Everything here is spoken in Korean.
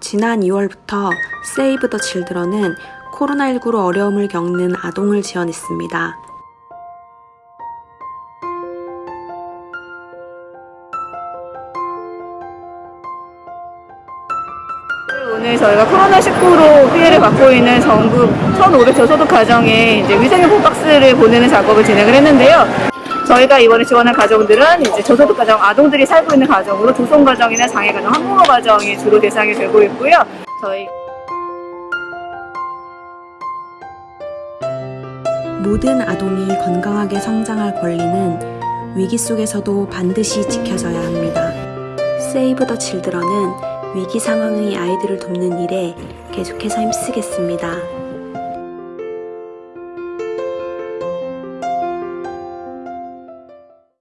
지난 2월부터 세이브 더 칠드런은 코로나19로 어려움을 겪는 아동을 지원했습니다. 오늘 저희가 코로나19로 피해를 받고 있는 전국 1,500 저 소득 가정에 이제 위생용품 박스를 보내는 작업을 진행을 했는데요. 저희가 이번에 지원한 가정들은 이제 저소득 가정 아동들이 살고 있는 가정으로 조성 가정이나 장애 가정, 학부모 가정이 주로 대상이 되고 있고요. 저희 모든 아동이 건강하게 성장할 권리는 위기 속에서도 반드시 지켜져야 합니다. 세이브 더 칠드런은 위기 상황의 아이들을 돕는 일에 계속해서 힘쓰겠습니다.